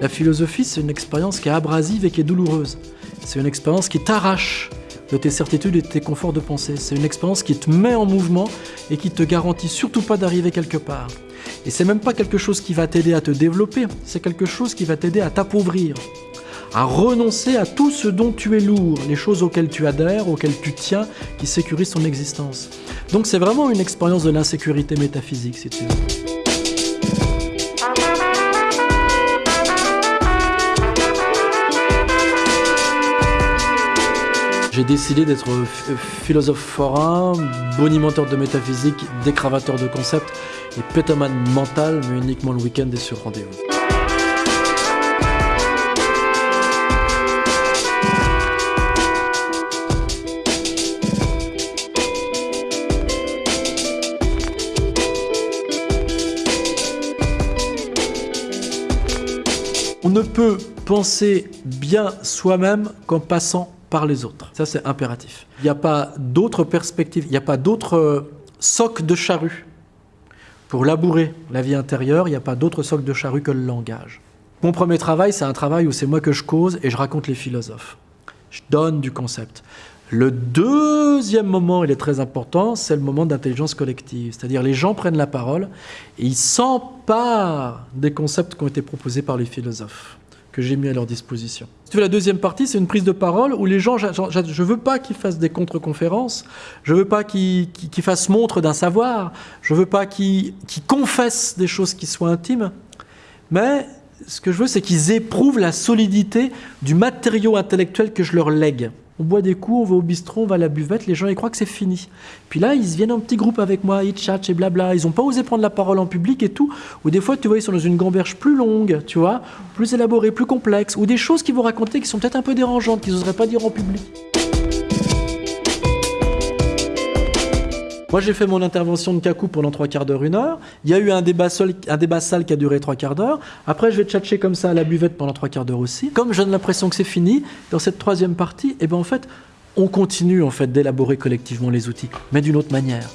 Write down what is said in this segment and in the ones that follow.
La philosophie, c'est une expérience qui est abrasive et qui est douloureuse. C'est une expérience qui t'arrache de tes certitudes et de tes conforts de pensée. C'est une expérience qui te met en mouvement et qui te garantit surtout pas d'arriver quelque part. Et c'est même pas quelque chose qui va t'aider à te développer, c'est quelque chose qui va t'aider à t'appauvrir, à renoncer à tout ce dont tu es lourd, les choses auxquelles tu adhères, auxquelles tu tiens, qui sécurisent ton existence. Donc c'est vraiment une expérience de l'insécurité métaphysique, si tu veux. J'ai décidé d'être philosophe forain, bonimenteur de métaphysique, décravateur de concepts et pétomane mental, mais uniquement le week-end et sur rendez-vous. On ne peut penser bien soi-même qu'en passant par les autres. Ça, c'est impératif. Il n'y a pas d'autre perspective, il n'y a pas d'autre euh, soc de charrue. Pour labourer la vie intérieure, il n'y a pas d'autre soc de charrue que le langage. Mon premier travail, c'est un travail où c'est moi que je cause et je raconte les philosophes. Je donne du concept. Le deuxième moment, il est très important, c'est le moment d'intelligence collective. C'est-à-dire les gens prennent la parole et ils s'emparent des concepts qui ont été proposés par les philosophes que j'ai mis à leur disposition. tu veux, la deuxième partie, c'est une prise de parole où les gens, je ne veux pas qu'ils fassent des contre-conférences, je ne veux pas qu'ils fassent montre d'un savoir, je ne veux pas qu'ils confessent des choses qui soient intimes, mais ce que je veux, c'est qu'ils éprouvent la solidité du matériau intellectuel que je leur lègue on boit des coups, on va au bistrot, on va à la buvette, les gens ils croient que c'est fini. Puis là, ils viennent en petit groupe avec moi, ils chatchent et blabla. Ils n'ont pas osé prendre la parole en public et tout. Ou des fois, tu vois, ils sont dans une gamberge plus longue, tu vois, plus élaborée, plus complexe. Ou des choses qu'ils vont raconter qui sont peut-être un peu dérangeantes, qu'ils n'oseraient pas dire en public. Moi, j'ai fait mon intervention de cacou pendant trois quarts d'heure, une heure. Il y a eu un débat, seul, un débat sale qui a duré trois quarts d'heure. Après, je vais tchatcher comme ça à la buvette pendant trois quarts d'heure aussi. Comme j'ai l'impression que c'est fini, dans cette troisième partie, eh ben, en fait, on continue en fait, d'élaborer collectivement les outils, mais d'une autre manière.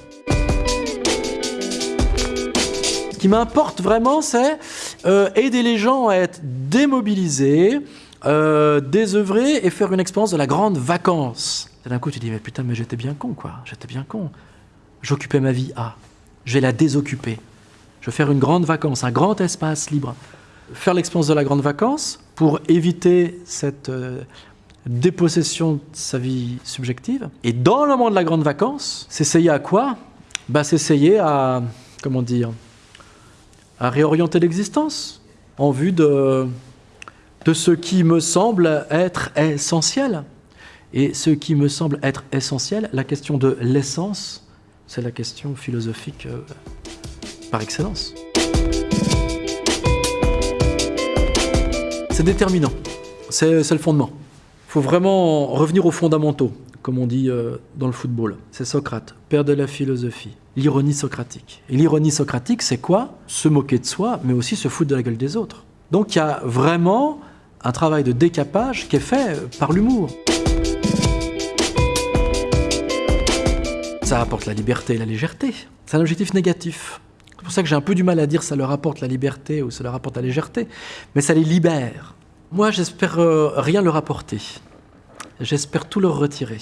Ce qui m'importe vraiment, c'est euh, aider les gens à être démobilisés, euh, désœuvrés et faire une expérience de la grande vacance. D'un coup, tu dis, mais putain, mais j'étais bien con, quoi. J'étais bien con j'occupais ma vie à. Je vais la désoccuper. Je vais faire une grande vacance, un grand espace libre. Faire l'expérience de la grande vacance pour éviter cette euh, dépossession de sa vie subjective. Et dans le moment de la grande vacance, s'essayer à quoi? Bah, S'essayer à, comment dire, à réorienter l'existence en vue de, de ce qui me semble être essentiel. Et ce qui me semble être essentiel, la question de l'essence, c'est la question philosophique euh, par excellence. C'est déterminant, c'est le fondement. Il faut vraiment revenir aux fondamentaux, comme on dit euh, dans le football. C'est Socrate, père de la philosophie, l'ironie socratique. Et l'ironie socratique, c'est quoi? Se moquer de soi, mais aussi se foutre de la gueule des autres. Donc il y a vraiment un travail de décapage qui est fait par l'humour. Ça apporte la liberté et la légèreté. C'est un objectif négatif. C'est pour ça que j'ai un peu du mal à dire ça leur apporte la liberté ou ça leur apporte la légèreté, mais ça les libère. Moi, j'espère euh, rien leur apporter. J'espère tout leur retirer.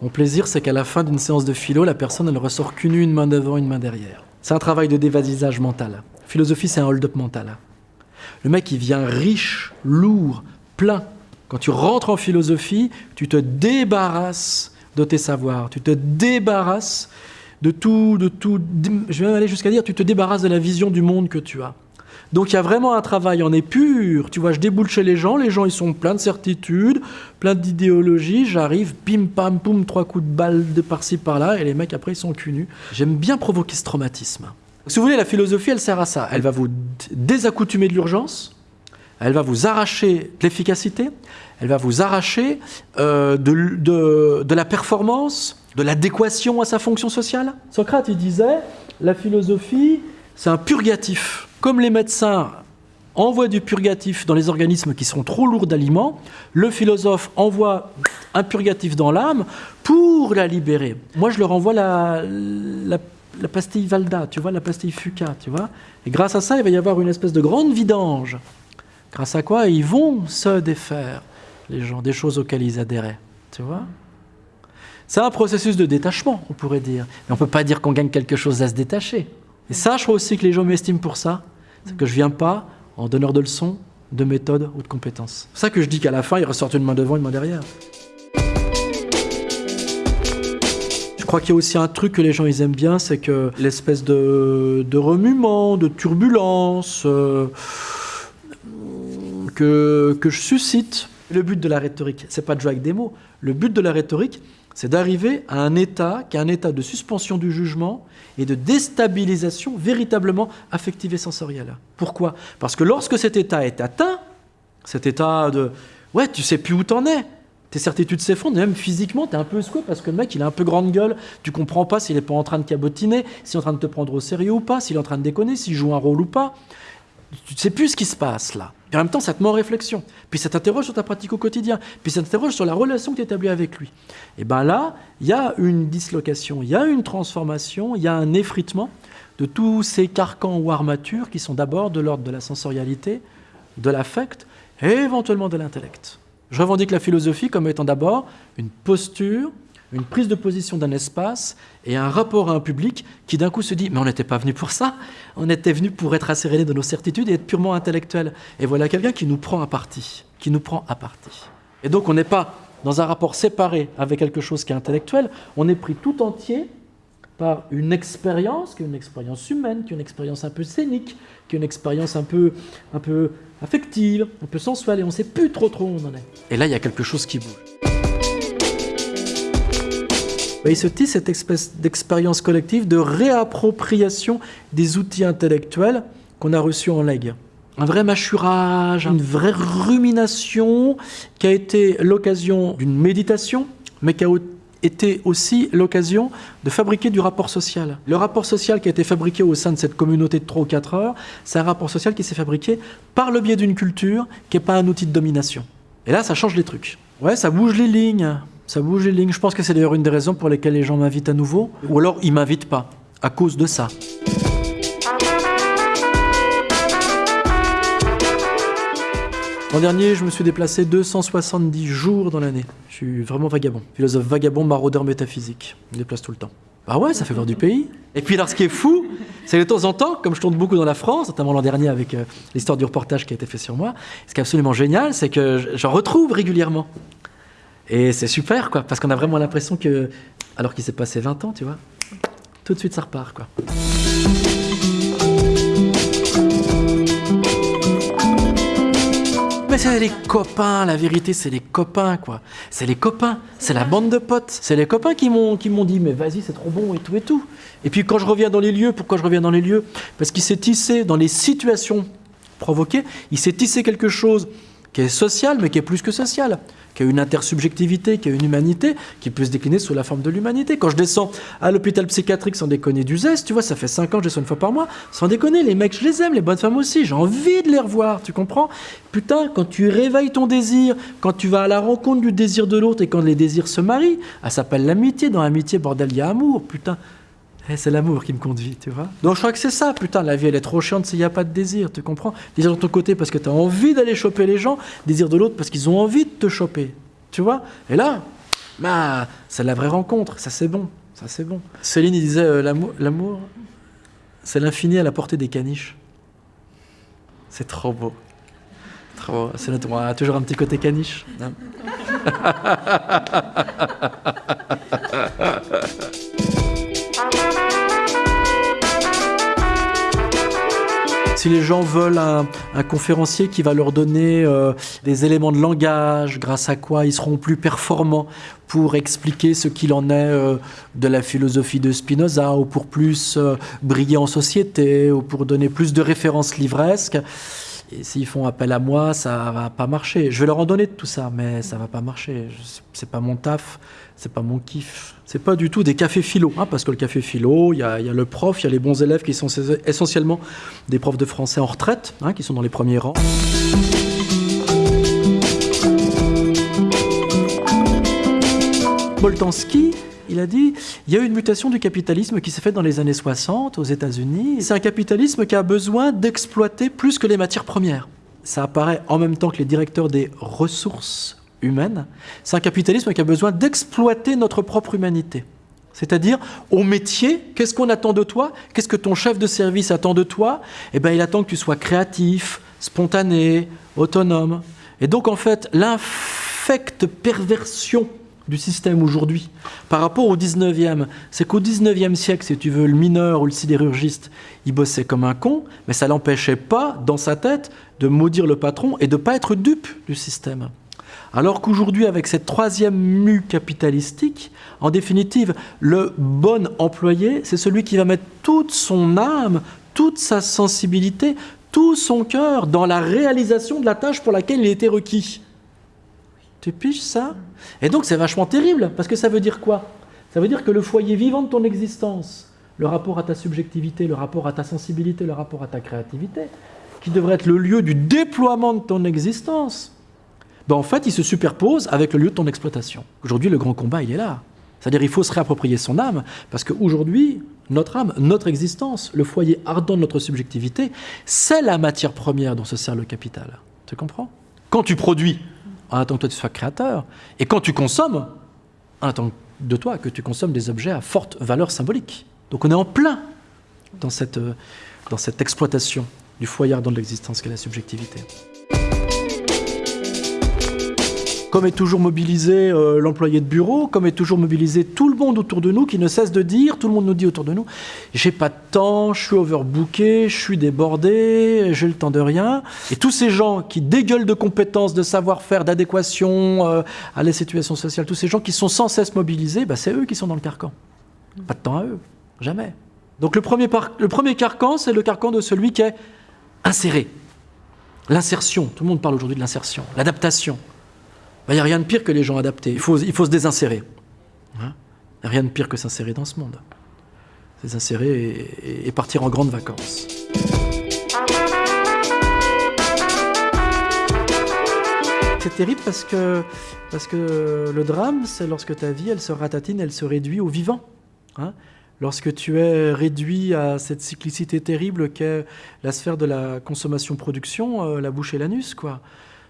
Mon plaisir, c'est qu'à la fin d'une séance de philo, la personne, elle ressort qu'une une main devant, une main derrière. C'est un travail de dévasisage mental. Philosophie, c'est un hold-up mental. Le mec, il vient riche, lourd, plein. Quand tu rentres en philosophie, tu te débarrasses de tes savoirs. Tu te débarrasses de tout, de tout. Je vais même aller jusqu'à dire, tu te débarrasses de la vision du monde que tu as. Donc il y a vraiment un travail en épure. Tu vois, je déboule chez les gens, les gens ils sont pleins de certitudes, pleins d'idéologies. J'arrive, pim pam poum, trois coups de balle de par-ci par-là, et les mecs après ils sont cul J'aime bien provoquer ce traumatisme. Si vous voulez, la philosophie elle sert à ça. Elle va vous désaccoutumer de l'urgence, elle va vous arracher l'efficacité, elle va vous arracher euh, de, la performance, de l'adéquation à sa fonction sociale. Socrate, il disait, la philosophie, c'est un purgatif. Comme les médecins envoient du purgatif dans les organismes qui sont trop lourds d'aliments, le philosophe envoie un purgatif dans l'âme pour la libérer. Moi, je leur envoie la, pastille Valda, tu vois, la pastille Fuca, tu vois. Et grâce à ça, il va y avoir une espèce de grande vidange Grâce à quoi ils vont se défaire, les gens, des choses auxquelles ils adhéraient. Tu vois C'est un processus de détachement, on pourrait dire. Mais on ne peut pas dire qu'on gagne quelque chose à se détacher. Et ça, je crois aussi que les gens m'estiment pour ça. C'est que je ne viens pas en donneur de leçons, de méthode ou de compétences. C'est ça que je dis qu'à la fin, il ressortent une main devant, une main derrière. Je crois qu'il y a aussi un truc que les gens ils aiment bien, c'est que l'espèce de, remuement, de turbulence euh, que, que je suscite. Le but de la rhétorique, c'est pas de jouer avec des mots. Le but de la rhétorique, c'est d'arriver à un état qui est un état de suspension du jugement et de déstabilisation véritablement affective et sensorielle. Pourquoi? Parce que lorsque cet état est atteint, cet état de ouais, tu sais plus où t'en es, tes certitudes s'effondrent, même physiquement, tu es un peu secoué parce que le mec, il a un peu grande gueule, tu comprends pas s'il est pas en train de cabotiner, s'il est en train de te prendre au sérieux ou pas, s'il est en train de déconner, s'il joue un rôle ou pas. Tu ne sais plus ce qui se passe là. Et en même temps, ça te met en réflexion. Puis ça t'interroge sur ta pratique au quotidien. Puis ça t'interroge sur la relation que tu établis avec lui. Et bien là, il y a une dislocation, il y a une transformation, il y a un effritement de tous ces carcans ou armatures qui sont d'abord de l'ordre de la sensorialité, de l'affect et éventuellement de l'intellect. Je revendique la philosophie comme étant d'abord une posture, une prise de position d'un espace et un rapport à un public qui d'un coup se dit mais on n'était pas venu pour ça, on était venu pour être asséréné de nos certitudes et être purement intellectuel. Et voilà quelqu'un qui nous prend à partie, qui nous prend à partie. Et donc on n'est pas dans un rapport séparé avec quelque chose qui est intellectuel, on est pris tout entier par une expérience, qui est une expérience humaine, qui est une expérience un peu scénique, qui est une expérience un peu, un peu affective, un peu sensuelle, et on ne sait plus trop trop où on en est. Et là, il y a quelque chose qui bouge. Bah, il se tisse cette espèce d'expérience collective de réappropriation des outils intellectuels qu'on a reçus en legs. Un vrai mâchurage, une vraie rumination qui a été l'occasion d'une méditation, mais qui a été aussi l'occasion de fabriquer du rapport social. Le rapport social qui a été fabriqué au sein de cette communauté de 3 ou 4 heures, c'est un rapport social qui s'est fabriqué par le biais d'une culture qui n'est pas un outil de domination. Et là, ça change les trucs. Ouais, ça bouge les lignes. Ça bouge les lignes. Je pense que c'est d'ailleurs une des raisons pour lesquelles les gens m'invitent à nouveau. Ou alors ils m'invitent pas, à cause de ça. L'an dernier, je me suis déplacé 270 jours dans l'année. Je suis vraiment vagabond. Philosophe vagabond, maraudeur métaphysique. Je me déplace tout le temps. Bah ouais, ça fait voir du pays. Et puis alors, ce qui est fou, c'est de temps en temps, comme je tourne beaucoup dans la France, notamment l'an dernier avec euh, l'histoire du reportage qui a été fait sur moi, ce qui est absolument génial, c'est que j'en retrouve régulièrement. Et c'est super, quoi, parce qu'on a vraiment l'impression que, alors qu'il s'est passé 20 ans, tu vois, tout de suite ça repart, quoi. Mais c'est les copains, la vérité, c'est les copains, quoi. C'est les copains, c'est la bande de potes. C'est les copains qui m'ont dit, mais vas-y, c'est trop bon et tout et tout. Et puis quand je reviens dans les lieux, pourquoi je reviens dans les lieux? Parce qu'il s'est tissé dans les situations provoquées, il s'est tissé quelque chose qui est social, mais qui est plus que social, qui a une intersubjectivité, qui a une humanité, qui peut se décliner sous la forme de l'humanité. Quand je descends à l'hôpital psychiatrique sans déconner du zeste, tu vois, ça fait 5 ans que je descends une fois par mois, sans déconner, les mecs, je les aime, les bonnes femmes aussi, j'ai envie de les revoir, tu comprends? Putain, quand tu réveilles ton désir, quand tu vas à la rencontre du désir de l'autre et quand les désirs se marient, ça s'appelle l'amitié, dans l'amitié, bordel, il y a amour, putain. Eh, c'est l'amour qui me conduit, tu vois. Donc je crois que c'est ça, putain, la vie elle est trop chiante s'il n'y a pas de désir, tu comprends? Désir de ton côté parce que tu as envie d'aller choper les gens, désir de l'autre parce qu'ils ont envie de te choper, tu vois? Et là, bah, c'est la vraie rencontre, ça c'est bon, ça c'est bon. Céline il disait euh, l'amour, c'est l'infini à la portée des caniches. C'est trop beau. Trop beau. C'est notre, on a toujours un petit côté caniche. Hein. Si les gens veulent un, conférencier qui va leur donner euh, des éléments de langage, grâce à quoi ils seront plus performants pour expliquer ce qu'il en est euh, de la philosophie de Spinoza, ou pour plus euh, briller en société, ou pour donner plus de références livresques, et s'ils font appel à moi, ça va pas marcher. Je vais leur en donner de tout ça, mais ça va pas marcher. C'est pas mon taf, c'est pas mon kiff. C'est pas du tout des cafés philo, hein, parce que le café philo, il y, a, le prof, il y a les bons élèves qui sont essentiellement des profs de français en retraite, hein, qui sont dans les premiers rangs. Boltanski, il a dit il y a eu une mutation du capitalisme qui s'est faite dans les années 60 aux États-Unis. C'est un capitalisme qui a besoin d'exploiter plus que les matières premières. ça apparaît en même temps que les directeurs des ressources humaines. C'est un capitalisme qui a besoin d'exploiter notre propre humanité. C'est-à-dire, au métier, qu'est-ce qu'on attend de toi? Qu'est-ce que ton chef de service attend de toi? Eh bien, il attend que tu sois créatif, spontané, autonome. Et donc, en fait, l'infecte perversion du système aujourd'hui par rapport au 19e, c'est qu'au 19e siècle, si tu veux, le mineur ou le sidérurgiste, il bossait comme un con, mais ça l'empêchait pas, dans sa tête, de maudire le patron et de pas être dupe du système. Alors qu'aujourd'hui, avec cette troisième mue capitalistique, en définitive, le bon employé, c'est celui qui va mettre toute son âme, toute sa sensibilité, tout son cœur dans la réalisation de la tâche pour laquelle il était requis. Tu piges ça? Et donc c'est vachement terrible, parce que ça veut dire quoi? Ça veut dire que le foyer vivant de ton existence, le rapport à ta subjectivité, le rapport à ta sensibilité, le rapport à ta créativité, qui devrait être le lieu du déploiement de ton existence, ben en fait, il se superpose avec le lieu de ton exploitation. Aujourd'hui, le grand combat, il est là. C'est-à-dire il faut se réapproprier son âme, parce qu'aujourd'hui, notre âme, notre existence, le foyer ardent de notre subjectivité, c'est la matière première dont se sert le capital. Tu comprends? Quand tu produis, en attendant que toi tu sois créateur, et quand tu consommes, en attendant de toi que tu consommes des objets à forte valeur symbolique. Donc on est en plein dans cette, euh, dans cette exploitation du foyer de l'existence qu'est la subjectivité. Comme est toujours mobilisé euh, l'employé de bureau, comme est toujours mobilisé tout le monde autour de nous qui ne cesse de dire, tout le monde nous dit autour de nous, j'ai pas de temps, je suis overbooké, je suis débordé, j'ai le temps de rien. Et tous ces gens qui dégueulent de compétences, de savoir-faire, d'adéquation euh, à la situation sociale, tous ces gens qui sont sans cesse mobilisés, bah, c'est eux qui sont dans le carcan. Pas de temps à eux, jamais. Donc le premier, le premier carcan, c'est le carcan de celui qui est inséré. L'insertion, tout le monde parle aujourd'hui de l'insertion, l'adaptation. Il n'y a rien de pire que les gens adaptés. Il faut, il faut se désinsérer. Il n'y a rien de pire que s'insérer dans ce monde. Se désinsérer et, partir en grandes vacances. C'est terrible parce que, parce que le drame, c'est lorsque ta vie, elle se ratatine, elle se réduit au vivant. Hein. lorsque tu es réduit à cette cyclicité terrible qu'est la sphère de la consommation-production, euh, la bouche et l'anus, quoi.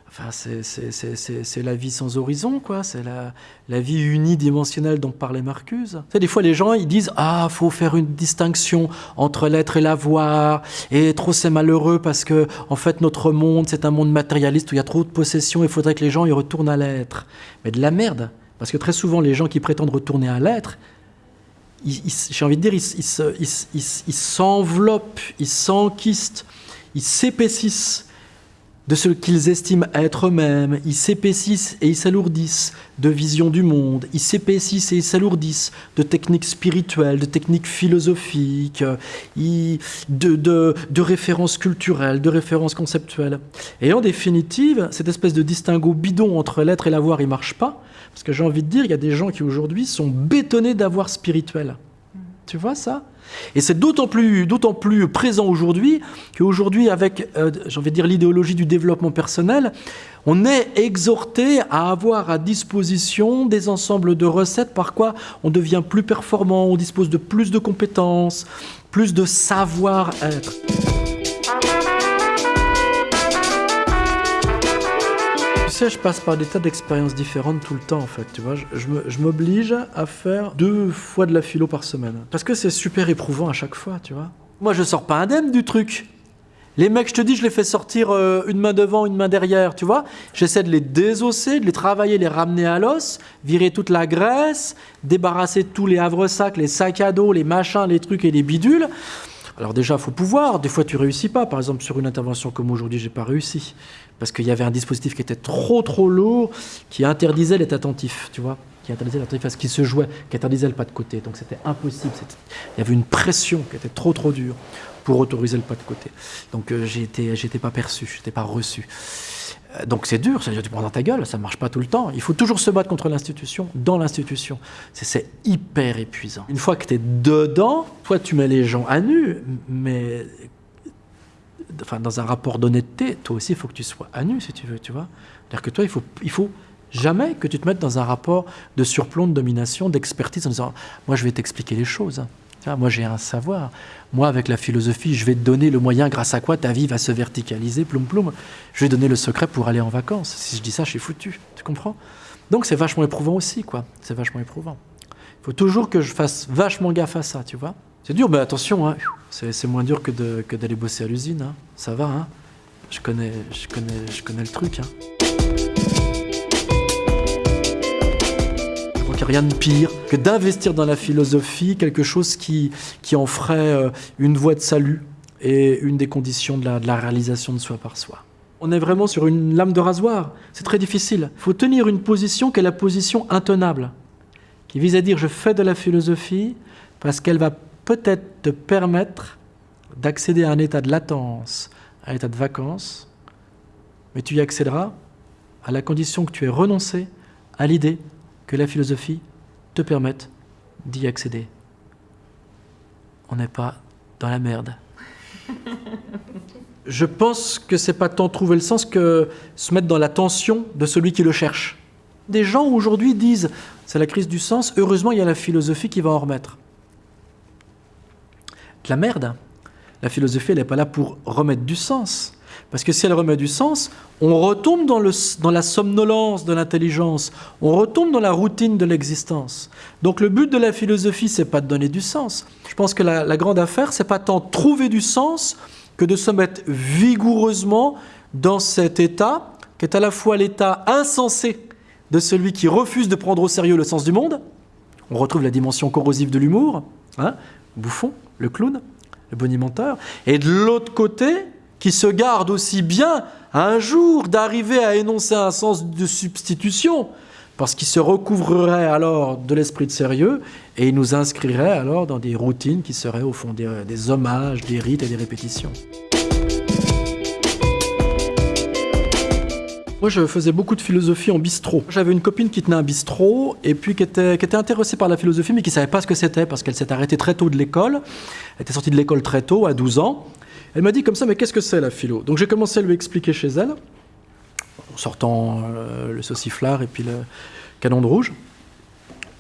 Enfin, c'est la vie sans horizon, quoi. C'est la, la, vie unidimensionnelle dont parlait Marcuse. Tu des fois, les gens, ils disent Ah, faut faire une distinction entre l'être et l'avoir. Et trop, c'est malheureux parce que, en fait, notre monde, c'est un monde matérialiste où il y a trop de possessions. Il faudrait que les gens y retournent à l'être. Mais de la merde. Parce que très souvent, les gens qui prétendent retourner à l'être, j'ai envie de dire, ils s'enveloppent, ils s'enquistent, ils s'épaississent de ce qu'ils estiment être eux-mêmes, ils s'épaississent et ils s'alourdissent de visions du monde, ils s'épaississent et ils s'alourdissent de techniques spirituelles, de techniques philosophiques, de, de, références culturelles, de références conceptuelles. Et en définitive, cette espèce de distinguo bidon entre l'être et l'avoir, il marche pas, parce que j'ai envie de dire, il y a des gens qui aujourd'hui sont bétonnés d'avoir spirituel. Tu vois ça? Et c'est d'autant plus, présent aujourd'hui qu'aujourd'hui, avec, euh, l'idéologie du développement personnel, on est exhorté à avoir à disposition des ensembles de recettes par quoi on devient plus performant, on dispose de plus de compétences, plus de savoir-être. Sais, je passe par des tas d'expériences différentes tout le temps, en fait, tu vois. Je, m'oblige à faire deux fois de la philo par semaine. Parce que c'est super éprouvant à chaque fois, tu vois. Moi, je sors pas indemne du truc. Les mecs, je te dis, je les fais sortir euh, une main devant, une main derrière, tu vois. J'essaie de les désosser, de les travailler, les ramener à l'os, virer toute la graisse, débarrasser tous les havre-sacs, les sacs à dos, les machins, les trucs et les bidules. Alors déjà, il faut pouvoir. Des fois, tu réussis pas. Par exemple, sur une intervention comme aujourd'hui, j'ai pas réussi parce qu'il y avait un dispositif qui était trop trop lourd, qui interdisait l'être attentif, tu vois, qui interdisait l'attentif à ce qui se jouait, qui interdisait le pas de côté. Donc c'était impossible. Il y avait une pression qui était trop trop dure pour autoriser le pas de côté. Donc euh, j'étais, j'étais pas perçu, j'étais pas reçu. Euh, donc c'est dur, ça veut dire tu prends dans ta gueule, ça ne marche pas tout le temps. Il faut toujours se battre contre l'institution, dans l'institution. C'est hyper épuisant. Une fois que tu es dedans, toi tu mets les gens à nu, mais enfin, dans un rapport d'honnêteté, toi aussi, il faut que tu sois à nu, si tu veux, tu vois. C'est-à-dire que toi, il faut, faut jamais que tu te mettes dans un rapport de surplomb, de domination, d'expertise, en disant, moi, je vais t'expliquer les choses. Moi, j'ai un savoir. Moi, avec la philosophie, je vais te donner le moyen grâce à quoi ta vie va se verticaliser, ploum ploum. Je vais donner le secret pour aller en vacances. Si je dis ça, je suis foutu. Tu comprends? Donc, c'est vachement éprouvant aussi, quoi. C'est vachement éprouvant. Il faut toujours que je fasse vachement gaffe à ça, tu vois. C'est dur, mais attention, hein. c'est moins dur que d'aller bosser à l'usine. Hein. Ça va, hein. je, connais, je, connais, je connais le truc. Hein. Rien de pire que d'investir dans la philosophie quelque chose qui, qui en ferait euh, une voie de salut et une des conditions de la, de la réalisation de soi par soi. On est vraiment sur une lame de rasoir. C'est très difficile. Il faut tenir une position qui est la position intenable, qui vise à dire je fais de la philosophie parce qu'elle va peut-être te permettre d'accéder à un état de latence, à un état de vacances, mais tu y accéderas à la condition que tu aies renoncé à l'idée que la philosophie te permette d'y accéder. On n'est pas dans la merde. Je pense que c'est pas tant trouver le sens que se mettre dans la tension de celui qui le cherche. Des gens aujourd'hui disent c'est la crise du sens, heureusement il y a la philosophie qui va en remettre. La merde. La philosophie, n'est pas là pour remettre du sens. Parce que si elle remet du sens, on retombe dans, la somnolence de l'intelligence, on retombe dans la routine de l'existence. Donc le but de la philosophie, c'est pas de donner du sens. Je pense que la, grande affaire, c'est pas tant trouver du sens que de se mettre vigoureusement dans cet état, qui est à la fois l'état insensé de celui qui refuse de prendre au sérieux le sens du monde. On retrouve la dimension corrosive de l'humour, hein, Bouffon, le clown, le bonimenteur. Et de l'autre côté, qui se garde aussi bien un jour d'arriver à énoncer un sens de substitution, parce qu'il se recouvrerait alors de l'esprit de sérieux et il nous inscrirait alors dans des routines qui seraient au fond des, hommages, des rites et des répétitions. Moi, je faisais beaucoup de philosophie en bistrot. J'avais une copine qui tenait un bistrot et puis qui était, qui était intéressée par la philosophie, mais qui ne savait pas ce que c'était parce qu'elle s'est arrêtée très tôt de l'école. Elle était sortie de l'école très tôt, à 12 ans. Elle m'a dit comme ça, mais qu'est-ce que c'est la philo? Donc j'ai commencé à lui expliquer chez elle, en sortant euh, le sauciflard et puis le canon de rouge.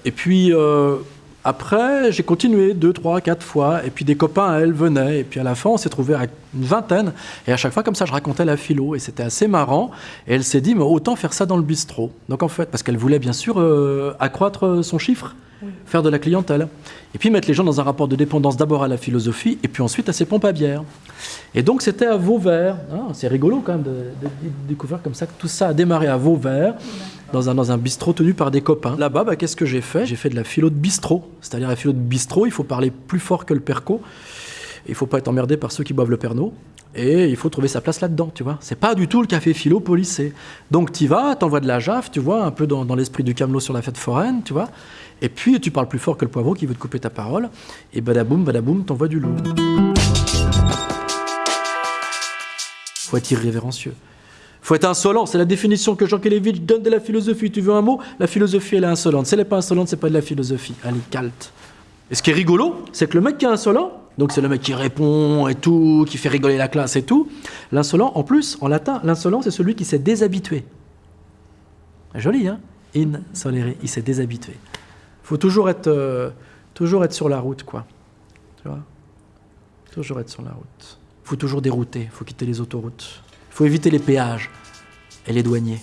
Et puis euh, après, j'ai continué deux, trois, quatre fois, et puis des copains à elle venaient, et puis à la fin, on s'est trouvé à une vingtaine, et à chaque fois, comme ça, je racontais la philo, et c'était assez marrant, et elle s'est dit, mais autant faire ça dans le bistrot. Donc en fait, parce qu'elle voulait bien sûr euh, accroître son chiffre, faire de la clientèle. Et puis mettre les gens dans un rapport de dépendance d'abord à la philosophie et puis ensuite à ses pompes à bière. Et donc c'était à Vauvert. Hein, c'est rigolo quand même de, découvrir comme ça que tout ça a démarré à Vauvert, dans un, dans un bistrot tenu par des copains. Là-bas, bah, qu'est-ce que j'ai fait? J'ai fait de la philo de bistrot. C'est-à-dire la philo de bistrot, il faut parler plus fort que le perco. Il faut pas être emmerdé par ceux qui boivent le pernod. Et il faut trouver sa place là-dedans, tu vois. C'est pas du tout le café philo policé. Donc tu vas, t'envoies de la jaffe, tu vois, un peu dans, dans l'esprit du camelot sur la fête foraine, tu vois. Et puis tu parles plus fort que le poivreau qui veut te couper ta parole. Et badaboum, badaboum, t'envoies du lourd. Faut être irrévérencieux. Faut être insolent. C'est la définition que Jean Kelevitch donne de la philosophie. Tu veux un mot? La philosophie, elle est insolente. Si elle n'est pas insolente, c'est pas de la philosophie. Est calte. Et ce qui est rigolo, c'est que le mec qui est insolent, donc c'est le mec qui répond et tout, qui fait rigoler la classe et tout. L'insolent, en plus, en latin, l'insolent, c'est celui qui s'est déshabitué. Joli, hein? Insolere, il s'est déshabitué faut toujours être, euh, toujours être sur la route, quoi. Tu vois? Toujours être sur la route. faut toujours dérouter, faut quitter les autoroutes. faut éviter les péages et les douaniers.